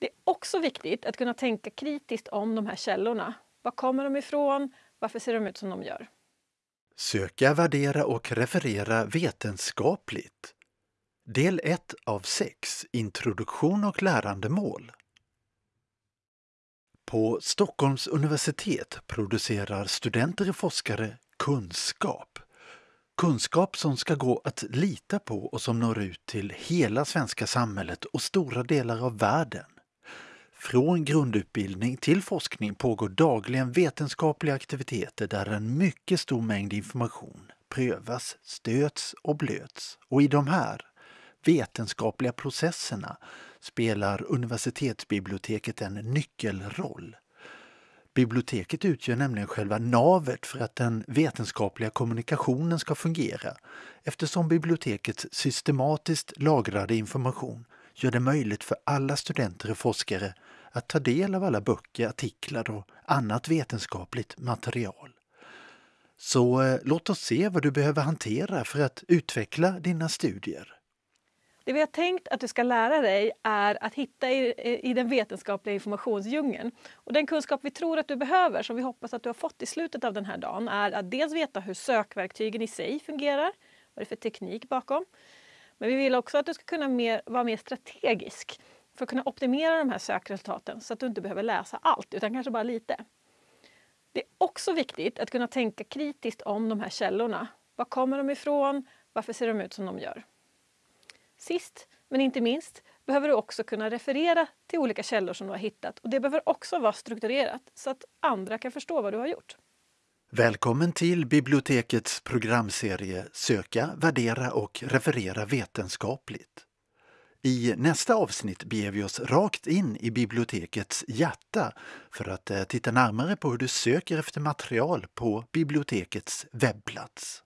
Det är också viktigt att kunna tänka kritiskt om de här källorna. Var kommer de ifrån? Varför ser de ut som de gör? Söka, värdera och referera vetenskapligt. Del 1 av 6 Introduktion och lärandemål. På Stockholms universitet producerar studenter och forskare kunskap. Kunskap som ska gå att lita på och som når ut till hela svenska samhället och stora delar av världen. Från grundutbildning till forskning pågår dagligen vetenskapliga aktiviteter där en mycket stor mängd information prövas, stöts och blöts. Och i de här vetenskapliga processerna spelar universitetsbiblioteket en nyckelroll. Biblioteket utgör nämligen själva navet för att den vetenskapliga kommunikationen ska fungera eftersom bibliotekets systematiskt lagrade information gör det möjligt för alla studenter och forskare att ta del av alla böcker, artiklar och annat vetenskapligt material. Så eh, låt oss se vad du behöver hantera för att utveckla dina studier. Det vi har tänkt att du ska lära dig är att hitta i, i den vetenskapliga informationsdjungeln. Och den kunskap vi tror att du behöver, som vi hoppas att du har fått i slutet av den här dagen, är att dels veta hur sökverktygen i sig fungerar, vad det är för teknik bakom. Men vi vill också att du ska kunna mer, vara mer strategisk för att kunna optimera de här sökresultaten så att du inte behöver läsa allt, utan kanske bara lite. Det är också viktigt att kunna tänka kritiskt om de här källorna. Var kommer de ifrån? Varför ser de ut som de gör? Sist men inte minst behöver du också kunna referera till olika källor som du har hittat och det behöver också vara strukturerat så att andra kan förstå vad du har gjort. Välkommen till bibliotekets programserie Söka, värdera och referera vetenskapligt. I nästa avsnitt beger vi oss rakt in i bibliotekets hjärta för att eh, titta närmare på hur du söker efter material på bibliotekets webbplats.